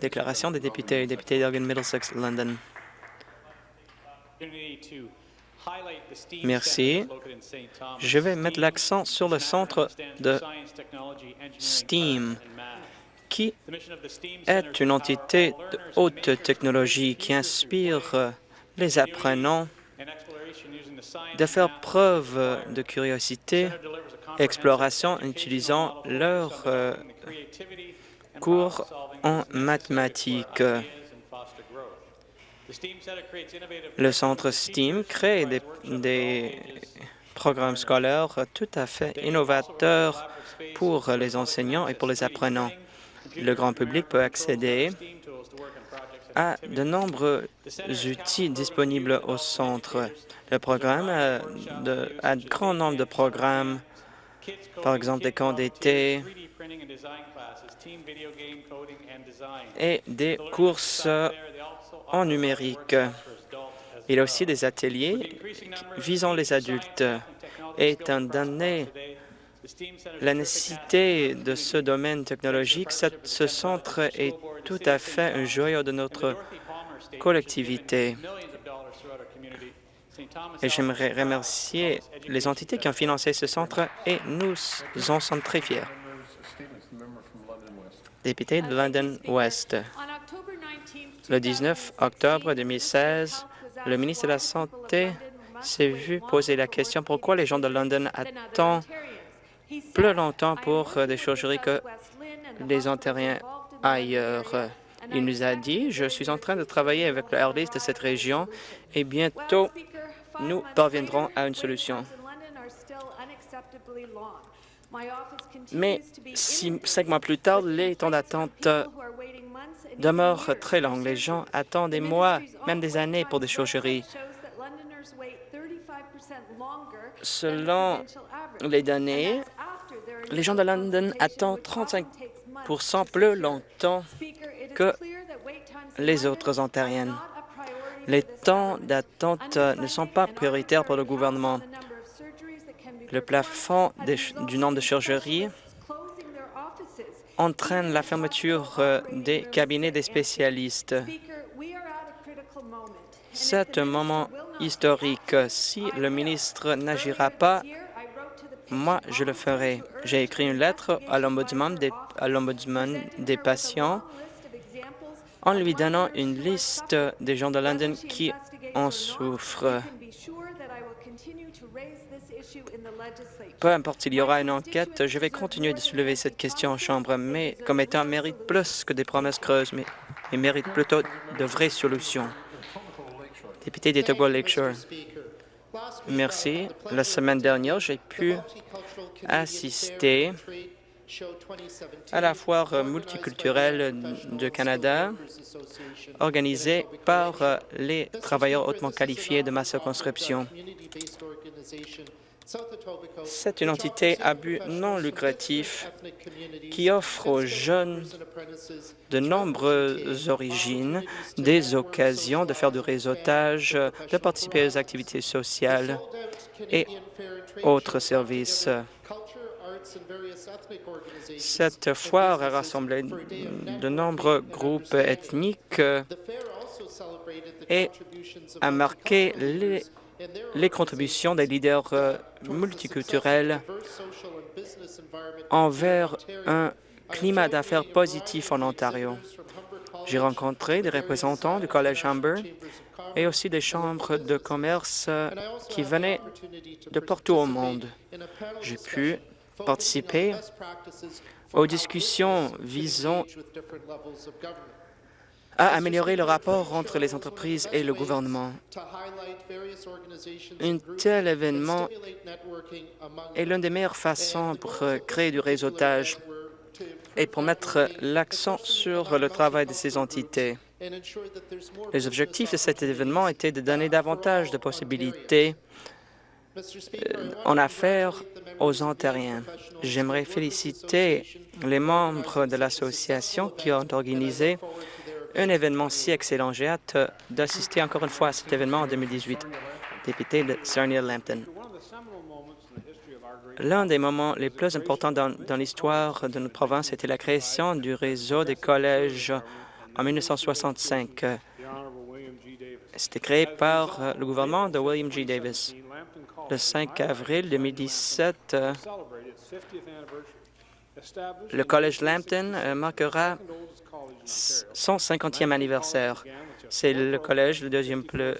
Déclaration des députés. Député d'Elgin Middlesex, London. Merci. Je vais mettre l'accent sur le centre de STEAM, qui est une entité de haute technologie qui inspire les apprenants de faire preuve de curiosité et exploration en utilisant leur euh, cours en mathématiques. Le centre STEAM crée des, programmes scolaires tout à fait innovateurs pour les enseignants et pour les apprenants. Le grand public peut accéder à de nombreux outils disponibles au centre. Le programme a, de, un grand nombre de programmes, par exemple des camps d'été et des courses en numérique. Il y a aussi des ateliers visant les adultes. Et étant donné la nécessité de ce domaine technologique, ce centre est tout à fait un joyau de notre collectivité. Et j'aimerais remercier les entités qui ont financé ce centre et nous en sommes très fiers. Député de London West. Le 19 octobre 2016, le ministre de la Santé s'est vu poser la question pourquoi les gens de London attendent plus longtemps pour des chirurgies que les Ontariens ailleurs? Il nous a dit, je suis en train de travailler avec le RDS de cette région et bientôt nous parviendrons à une solution. Mais cinq mois plus tard, les temps d'attente demeure très longue. Les gens attendent des mois, même des années pour des chirurgies. Selon les données, les gens de London attendent 35% plus longtemps que les autres ontariennes. Les temps d'attente ne sont pas prioritaires pour le gouvernement. Le plafond du nombre de chirurgies entraîne la fermeture euh, des cabinets des spécialistes. C'est un moment historique. Si le ministre n'agira pas, moi, je le ferai. J'ai écrit une lettre à l'Ombudsman des, des patients en lui donnant une liste des gens de London qui en souffrent. Peu importe s'il y aura une enquête, je vais continuer de soulever cette question en Chambre, mais comme étant mérite plus que des promesses creuses, mais mérite plutôt de vraies solutions. Député d'Etogo Lakeshore. Merci. La semaine dernière, j'ai pu assister à la foire multiculturelle de Canada organisée par les travailleurs hautement qualifiés de ma circonscription. C'est une entité à but non lucratif qui offre aux jeunes de nombreuses origines des occasions de faire du réseautage, de participer aux activités sociales et autres services. Cette foire a rassemblé de nombreux groupes ethniques et a marqué les les contributions des leaders euh, multiculturels envers un climat d'affaires positif en Ontario. J'ai rencontré des représentants du Collège Humber et aussi des chambres de commerce euh, qui venaient de partout au monde. J'ai pu participer aux discussions visant à améliorer le rapport entre les entreprises et le gouvernement. Un tel événement est l'une des meilleures façons pour créer du réseautage et pour mettre l'accent sur le travail de ces entités. Les objectifs de cet événement étaient de donner davantage de possibilités euh, en affaires aux Ontariens. J'aimerais féliciter les membres de l'association qui ont organisé un événement si excellent. J'ai hâte d'assister encore une fois à cet événement en 2018. Député de Sarnia-Lambton. L'un des moments les plus importants dans, l'histoire de notre province était la création du réseau des collèges en 1965. C'était créé par euh, le gouvernement de William G. Davis. Le 5 avril 2017, euh, le Collège Lambton euh, marquera son 50e anniversaire. C'est le collège le deuxième plus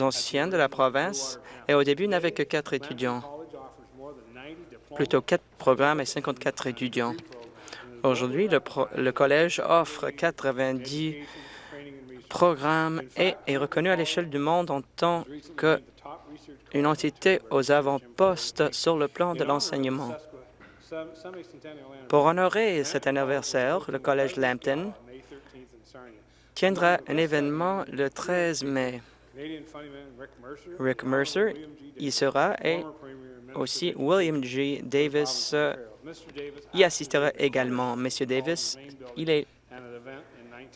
ancien de la province et au début n'avait que quatre étudiants, plutôt quatre programmes et 54 étudiants. Aujourd'hui, le, collège offre 90 programme et est reconnu à l'échelle du monde en tant qu'une entité aux avant-postes sur le plan de l'enseignement. Pour honorer cet anniversaire, le Collège Lambton tiendra un événement le 13 mai. Rick Mercer y sera et aussi William G. Davis euh, y assistera également. Monsieur Davis,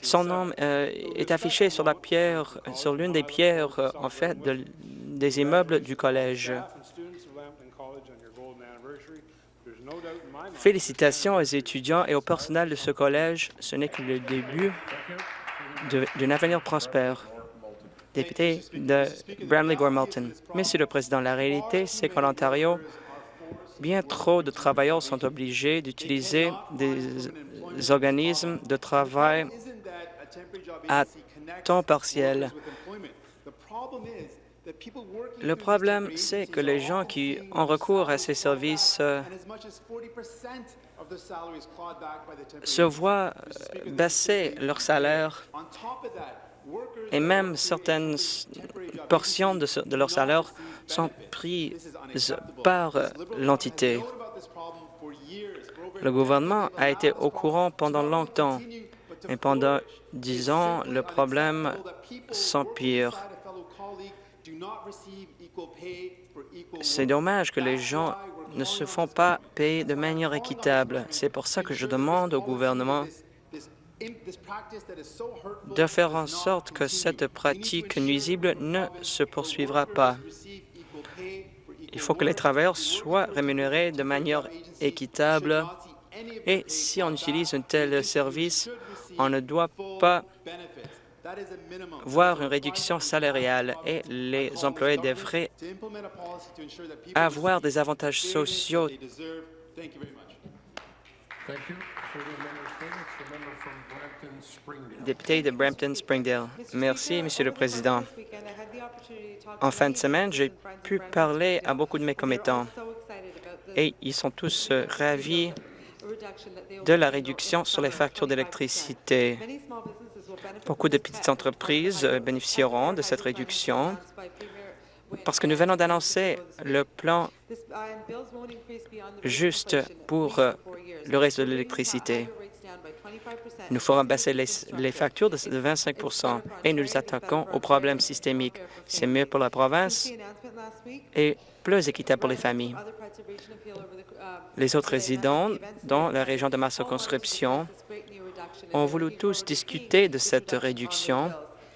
son nom euh, est affiché sur la pierre, sur l'une des pierres, euh, des immeubles du collège. Félicitations aux étudiants et au personnel de ce collège. Ce n'est que le début d'un avenir prospère. Député de Bramley-Gormalton. Monsieur le Président, la réalité, c'est qu'en Ontario, bien trop de travailleurs sont obligés d'utiliser des organismes de travail à temps partiel. Le problème, c'est que les gens qui ont recours à ces services euh, se voient baisser leur salaire. et même certaines portions de, leur salaire sont prises par l'entité. Le gouvernement a été au courant pendant longtemps. et pendant dix ans, le problème s'empire. C'est dommage que les gens ne se font pas payer de manière équitable. C'est pour ça que je demande au gouvernement de faire en sorte que cette pratique nuisible ne se poursuivra pas. Il faut que les travailleurs soient rémunérés de manière équitable. et si on utilise un tel service, on ne doit pas voir une réduction salariale et les employés devraient avoir des avantages sociaux. Député de Brampton-Springdale. Merci, Monsieur le Président. En fin de semaine, j'ai pu parler à beaucoup de mes commettants et ils sont tous ravis de la réduction sur les factures d'électricité. Beaucoup de petites entreprises bénéficieront de cette réduction parce que nous venons d'annoncer le plan juste pour le reste de l'électricité. Nous ferons baisser les, factures de 25% et nous nous attaquons aux problèmes systémiques. C'est mieux pour la province et plus équitable pour les familles. Les autres résidents dans la région de ma circonscription ont voulu tous discuter de cette réduction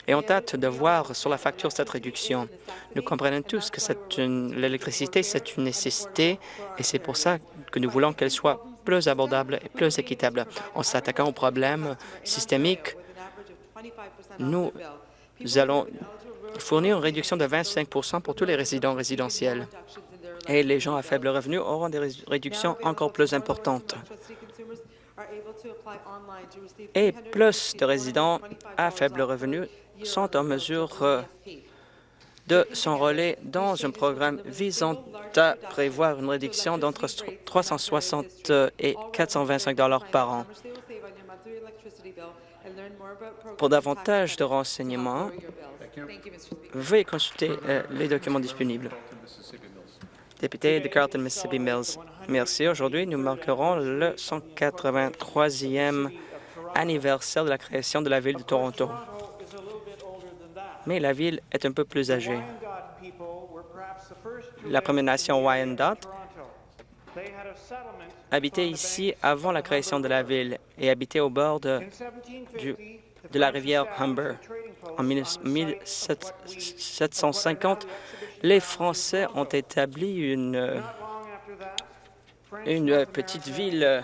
et ont hâte de voir sur la facture cette réduction. Nous comprenons tous que l'électricité, c'est une nécessité et c'est pour ça que nous voulons qu'elle soit plus abordable et plus équitable. En s'attaquant aux problèmes systémiques, nous allons fournir une réduction de 25% pour tous les résidents résidentiels et les gens à faible revenu auront des réductions encore plus importantes. Et plus de résidents à faible revenu sont en mesure euh, de s'enrôler dans un programme visant à prévoir une réduction d'entre 360 et 425 dollars par an. Pour davantage de renseignements, veuillez consulter euh, les documents disponibles député de Carlton, Mississippi Mills. Merci. Aujourd'hui, nous marquerons le 183e anniversaire de la création de la ville de Toronto. Mais la ville est un peu plus âgée. La Première Nation Wyandot habitait ici avant la création de la ville et habitait au bord de, de la rivière Humber. En 1750, les Français ont établi une, petite ville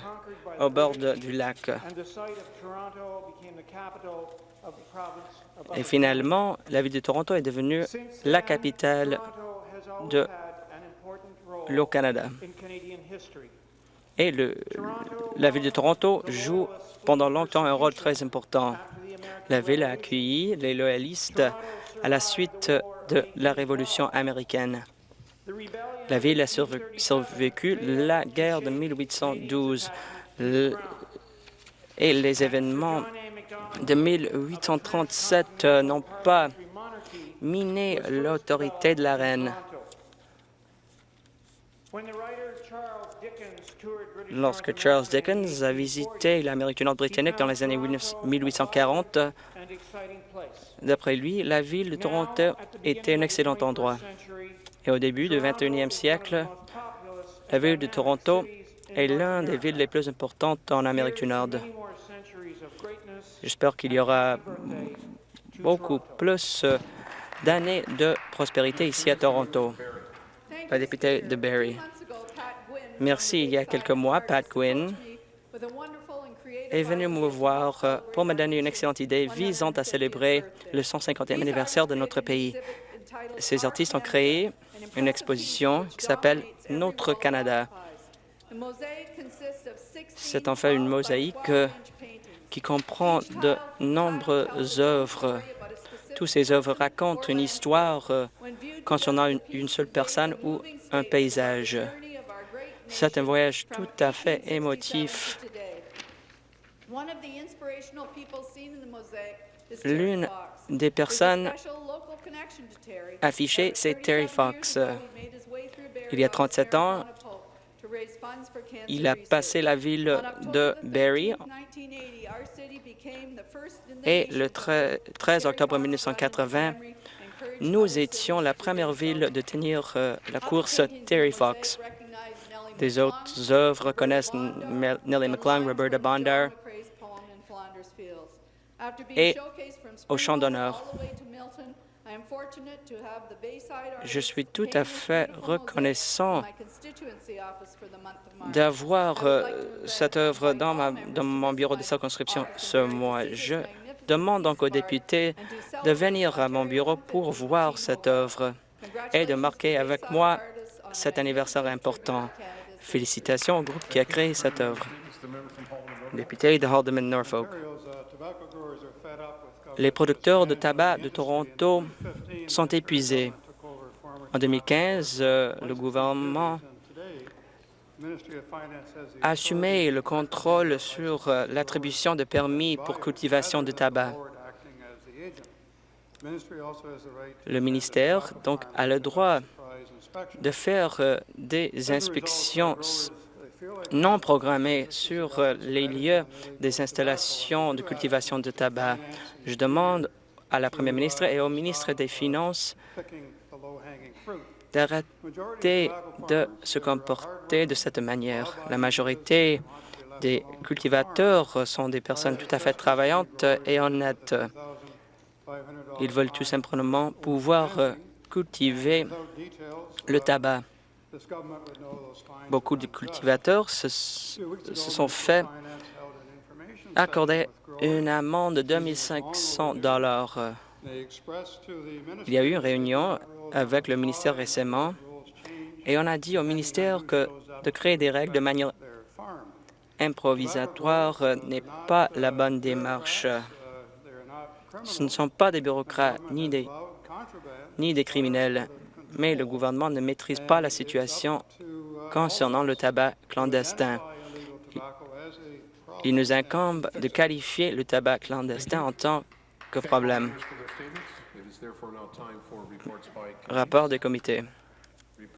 au bord du lac. Et finalement, la ville de Toronto est devenue la capitale de l'eau Canada. Et le, la ville de Toronto joue pendant longtemps un rôle très important. La ville a accueilli les loyalistes à la suite de la Révolution américaine. La ville a survécu la guerre de 1812 et les événements de 1837 euh, n'ont pas miné l'autorité de la reine. Lorsque Charles Dickens a visité l'Amérique du Nord britannique dans les années 1840, d'après lui, la ville de Toronto était un excellent endroit. Et au début du 21e siècle, la ville de Toronto est l'une des villes les plus importantes en Amérique du Nord. J'espère qu'il y aura beaucoup plus d'années de prospérité ici à Toronto. La députée de Barrie. Merci. Il y a quelques mois, Pat Gwynne est venu me voir pour me donner une excellente idée visant à célébrer le 150e anniversaire de notre pays. Ces artistes ont créé une exposition qui s'appelle Notre Canada. C'est en fait une mosaïque qui comprend de nombreuses œuvres. Toutes ces œuvres racontent une histoire euh, concernant une, une seule personne ou un paysage. C'est un voyage tout à fait émotif. L'une des personnes affichées, c'est Terry Fox. Il y a 37 ans, il a passé la ville de Barrie et le 13 octobre 1980, nous étions la première ville de tenir euh, la course Terry Fox. Des autres œuvres connaissent Nellie McClung, Roberta Bondar et au champ d'honneur. Je suis tout à fait reconnaissant d'avoir euh, cette œuvre dans, dans mon bureau de circonscription ce mois. Je demande donc aux députés de venir à mon bureau pour voir cette œuvre et de marquer avec moi cet anniversaire important. Félicitations au groupe qui a créé cette œuvre. Député de Haldeman Norfolk. Les producteurs de tabac de Toronto sont épuisés. En 2015, euh, le gouvernement a assumé le contrôle sur euh, l'attribution de permis pour cultivation de tabac. Le ministère donc a le droit de faire euh, des inspections non programmées sur euh, les lieux des installations de cultivation de tabac. Je demande à la Première ministre et au ministre des Finances d'arrêter de se comporter de cette manière. La majorité des cultivateurs sont des personnes tout à fait travaillantes et honnêtes. Ils veulent tout simplement pouvoir cultiver le tabac. Beaucoup de cultivateurs se, sont fait accorder une amende de 2500 dollars. Il y a eu une réunion avec le ministère récemment et on a dit au ministère que de créer des règles de manière improvisatoire n'est pas la bonne démarche. Ce ne sont pas des bureaucrates ni des, ni des criminels mais le gouvernement ne maîtrise pas la situation concernant le tabac clandestin. Il nous incombe de qualifier le tabac clandestin en tant que problème. Rapport des comités.